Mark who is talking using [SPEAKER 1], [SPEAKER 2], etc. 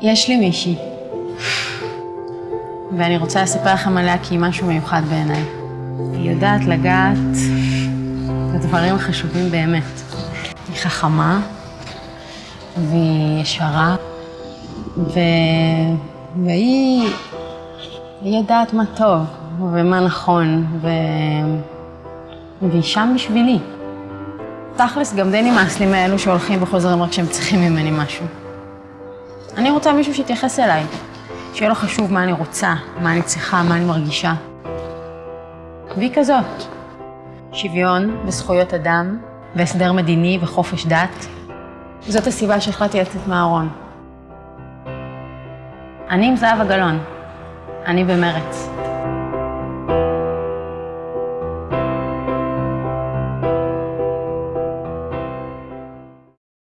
[SPEAKER 1] יש לי מישהי, ואני רוצה לספר לכם עליה כי היא משהו מיוחד בעיניי. היא יודעת לגעת בדברים החשובים באמת. היא חכמה, והיא ישרה, ו... והיא... היא יודעת מה טוב ומה נכון, ו... והיא שם בשבילי. תכלס, גם די נמאס לי מאלו שהולכים וחוזרים רק כשהם צריכים ממני משהו. אני רוצה מישהו שיתייחס אליי, שיהיה לו חשוב מה אני רוצה, מה אני צריכה, מה אני מרגישה. והיא כזאת. שוויון וזכויות אדם, והסדר מדיני וחופש דת. זאת הסיבה שהחלטתי לצאת מהארון. אני עם זהבה גלאון. אני במרץ.